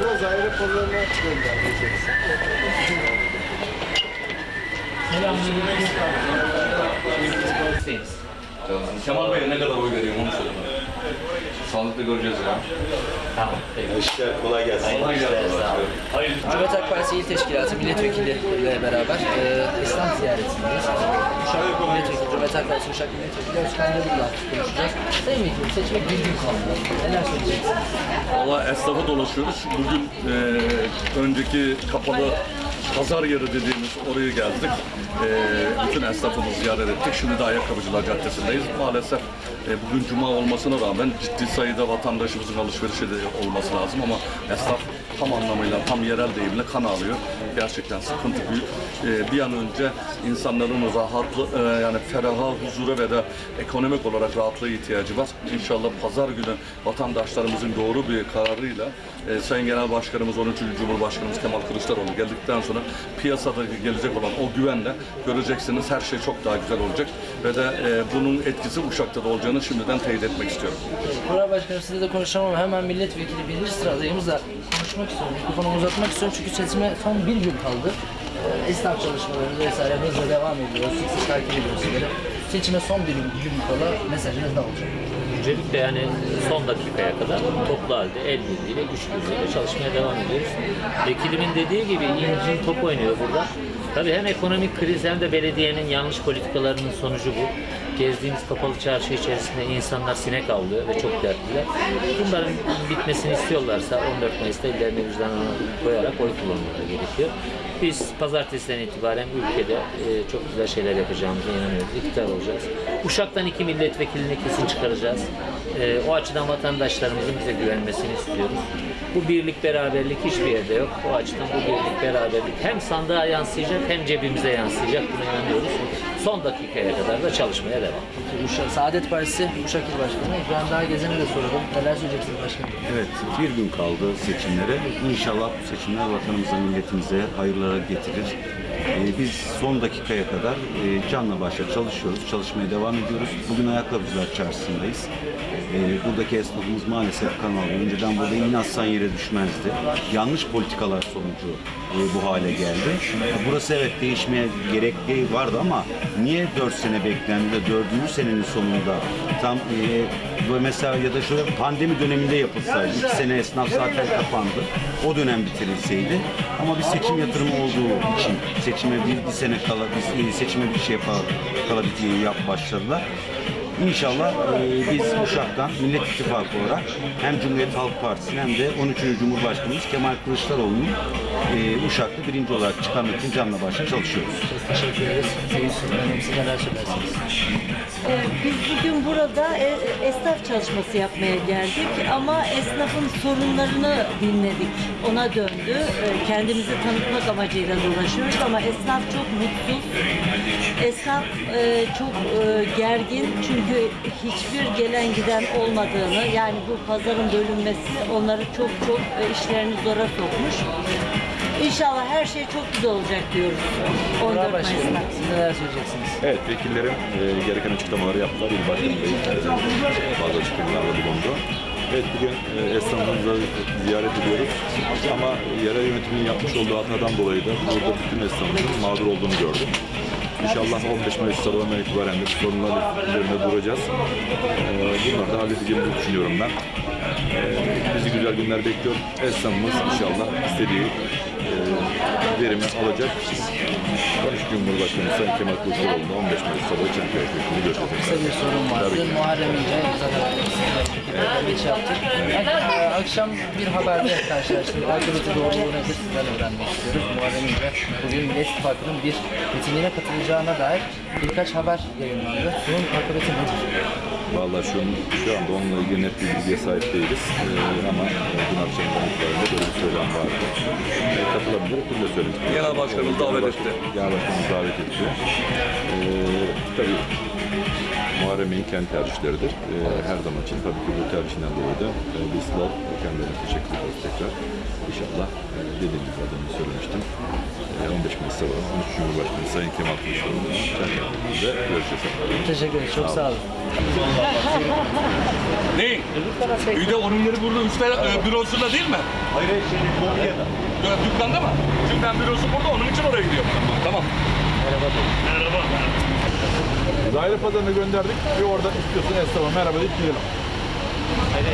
Biraz ayrı pazarına göndereceksin. Kemal Bey'e ne kadar oy veriyor onu söyle bana. Sağlıklı göreceğiz ya. Tamam. Peki. İşte kolay gelsin. Kolay gelsin. Hayırlı Cumhuriyet Halk Partisi İl Teşkilatı milletvekili ile beraber e, İslam ziyaretindeyiz. Uşak Milletvekili, Cumhuriyet Halk Partisi Uşak Milletvekili Özkan Yıldız'la konuşacağız. Sayın Vekilim seçmek bir gün kaldı. Neler söyleyeceksiniz? Valla esnafa dolaşıyoruz. Bugün e, önceki kapalı pazar yeri dediğimiz oraya geldik. E, bütün esnafımızı ziyaret ettik. Şimdi de Ayakkabıcılar Caddesi'ndeyiz. Maalesef e, bugün cuma olmasına rağmen ciddi sayıda vatandaşımızın alışverişi de olması lazım ama esnaf tam anlamıyla, tam yerel deyimle kan alıyor. Gerçekten sıkıntı büyük. E, bir an önce insanların rahatlı, e, yani feraha, huzura ve de ekonomik olarak rahatlığa ihtiyacı var. İnşallah pazar günü vatandaşlarımızın doğru bir kararıyla e, Sayın Genel Başkanımız 13. Cumhurbaşkanımız Kemal Kılıçdaroğlu geldikten sonra piyasada gelecek olan o güvenle göreceksiniz her şey çok daha güzel olacak ve de e, bunun etkisi Uşak'ta da olacağını şimdiden teyit etmek istiyorum. Kural Başkanım size de konuşacağım ama hemen milletvekili birinci sıradayımızla konuşmak istiyorum. Mikrofonu uzatmak istiyorum çünkü seçime son bir gün kaldı. E, esnaf çalışmalarımız vesaire hızla devam ediyor. Sık sık takip ediyoruz sizleri. Seçime son bir gün kala mesajınız ne olacak? Öncelikle yani son dakikaya kadar toplu halde el birliğiyle, güç birliğiyle çalışmaya devam ediyoruz. Vekilimin dediği gibi incin top oynuyor burada. Tabii hem ekonomik kriz hem de belediyenin yanlış politikalarının sonucu bu. Gezdiğimiz kapalı çarşı içerisinde insanlar sinek avlıyor ve çok dertliler. Bunların bitmesini istiyorlarsa 14 Mayıs'ta ellerini vicdanına koyarak oy kullanmaları gerekiyor. Biz pazartesiden itibaren ülkede e, çok güzel şeyler yapacağımıza inanıyoruz. İktidar olacağız. Uşak'tan iki milletvekilini kesin çıkaracağız. E, o açıdan vatandaşlarımızın bize güvenmesini istiyoruz. Bu birlik beraberlik hiçbir yerde yok. O açıdan bu birlik beraberlik hem sandığa yansıyacak hem cebimize yansıyacak. Buna inanıyoruz. Son dakikaya kadar da çalışmaya devam. Uşak, Saadet Partisi Uşak İl Başkanı İbrahim Daha Gezen'e de soralım. Neler söyleyeceksiniz başkanım? Evet, bir gün kaldı seçimlere. İnşallah bu seçimler vatanımıza, milletimize hayırlara getirir. Ee, biz son dakikaya kadar e, canla başla çalışıyoruz, çalışmaya devam ediyoruz. Bugün Ayakkabıcılar Çarşısı'ndayız. Ee, buradaki esnafımız maalesef kan. Önceden burada iğne atsan yere düşmezdi. Yanlış politikalar sonucu e, bu hale geldi. Burası evet değişmeye gerekli vardı ama niye 4 sene beklendi de 4. senenin sonunda tam e, mesela ya da şöyle pandemi döneminde yapılsaydı, 2 sene esnaf zaten kapandı. O dönem bitirilseydi. Ama bir seçim yatırımı olduğu için seçime bir, bir sene kala, bir, e, seçime bir şey yapar, kala bir yap başladılar. İnşallah e, biz Uşak'tan Millet İttifakı olarak hem Cumhuriyet Halk Partisi hem de 13. Cumhurbaşkanımız Kemal Kılıçdaroğlu'nu e, Uşak'ta birinci olarak çıkarmak için canla başla çalışıyoruz. Çok teşekkür ederiz. Sayın Sultanım siz neler söylersiniz? Ee, Biz bugün burada e, esnaf çalışması yapmaya geldik ama esnafın sorunlarını dinledik. Ona döndü. Ee, Kendimizi tanıtmak amacıyla uğraşıyoruz ama esnaf çok mutsuz. Esnaf e, çok e, gergin çünkü hiçbir gelen giden olmadığını yani bu pazarın bölünmesi onları çok çok e, işlerini zora sokmuş. İnşallah her şey çok güzel olacak diyoruz. 14 Kural Mayıs'ta. Siz neler söyleyeceksiniz? Evet, vekillerim e, gereken açıklamaları yaptılar. İl Başkanı Bey e, bazı açıklamalarda bulundu. Evet, bugün e, esnafımızı ziyaret ediyoruz. Ama yerel yönetimin yapmış olduğu hatadan dolayı da burada bütün esnafımızın mağdur olduğunu gördüm. İnşallah 15 Mayıs sabahından itibaren de sorunlar üzerinde duracağız. E, bunları da halledeceğimizi düşünüyorum ben. E, bizi güzel günler bekliyor. Esnafımız inşallah istediği verimi alacak. 13 Cumhurbaşkanı Sayın Kemal Kılıçdaroğlu'nda 15 Mayıs sabahı Çankaya Köşkü'nü göreceğiz. Kısa bir sorun vardı. Muharrem İnce zaten geç yaptık. Ee, Akşam bir haberde karşılaştık. Akıbeti doğruluğu nedir sizden öğrenmek istiyoruz. Muharrem İnce bugün Millet İttifakı'nın bir mitingine katılacağına dair birkaç haber yayınlandı. Bunun akıbeti nedir? Vallahi şu, şu anda onunla ilgili net bir bilgiye sahip değiliz. Ee, ama dün akşamdan itibaren böyle bir söylem vardı. Ee, katılabilir, bunu da söyledik. Genel Başkanımız davet etti. Genel Başkanımız davet etti. Ee, tabii Muharrem Bey'in kendi tercihleridir. Ee, her zaman için tabii ki bu tercihinden dolayı da e, biz de kendilerine teşekkür ederiz tekrar. İnşallah e, dediğim gibi adını söylemiştim. E, 15 Mayıs sabahı 13 Cumhurbaşkanı Sayın Kemal Kılıçdaroğlu'nun çerçevesinde görüşeceğiz. Teşekkür ederim. Çok sağ olun. Ne? Bir de onun yeri burada üstte e, bürosunda değil mi? Hayır, şey, Konya'da. Ya, dükkanda mı? Çünkü ben bürosu burada onun için oraya gidiyorum. Tamam. Merhaba. Daire pazarına gönderdik. Bir orada istiyorsun esnafa merhaba deyip gidelim. Hayır,